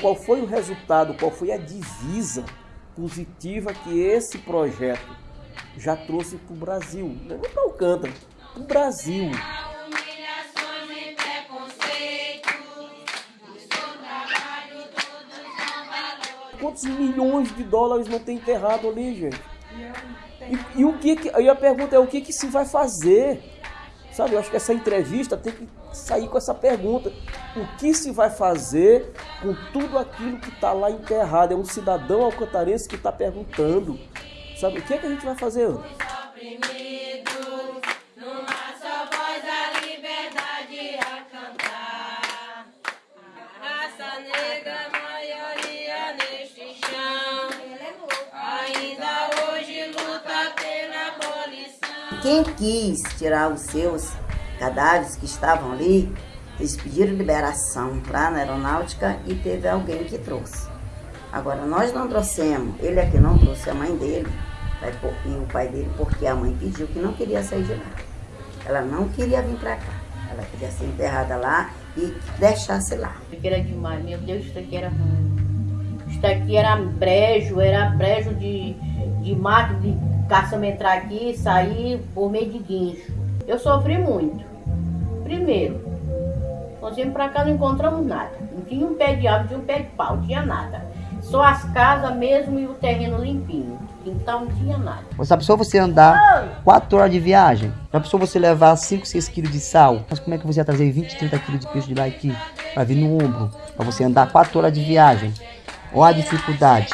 Qual foi o resultado, qual foi a divisa positiva que esse projeto já trouxe para o Brasil? Não para Alcântara, para o Brasil. Quantos milhões de dólares não tem enterrado ali, gente? E, e o que, que aí a pergunta é o que que se vai fazer? Sabe, eu acho que essa entrevista tem que sair com essa pergunta. O que se vai fazer com tudo aquilo que está lá enterrado? É um cidadão alcantarense que está perguntando. Sabe, o que, é que a gente vai fazer? Ana? Quem quis tirar os seus cadáveres que estavam ali, eles pediram liberação lá na aeronáutica e teve alguém que trouxe. Agora, nós não trouxemos, ele é que não trouxe a mãe dele e o pai dele, porque a mãe pediu que não queria sair de lá. Ela não queria vir para cá. Ela queria ser enterrada lá e deixasse lá. Era demais, meu Deus, isso aqui era ruim. Isso aqui era brejo, era brejo de, de máquina de caçamba entrar aqui e sair por meio de guincho. Eu sofri muito. Primeiro, nós viemos pra cá não encontramos nada. Não tinha um pé de árvore, tinha um pé de pau, não tinha nada. Só as casas mesmo e o terreno limpinho. Então não tinha nada. Já pensou você andar 4 horas de viagem? Já pensou você levar 5, 6 quilos de sal? Mas como é que você ia trazer 20, 30 quilos de peixe de lá aqui? Pra vir no ombro. Pra você andar 4 horas de viagem. Olha a dificuldade.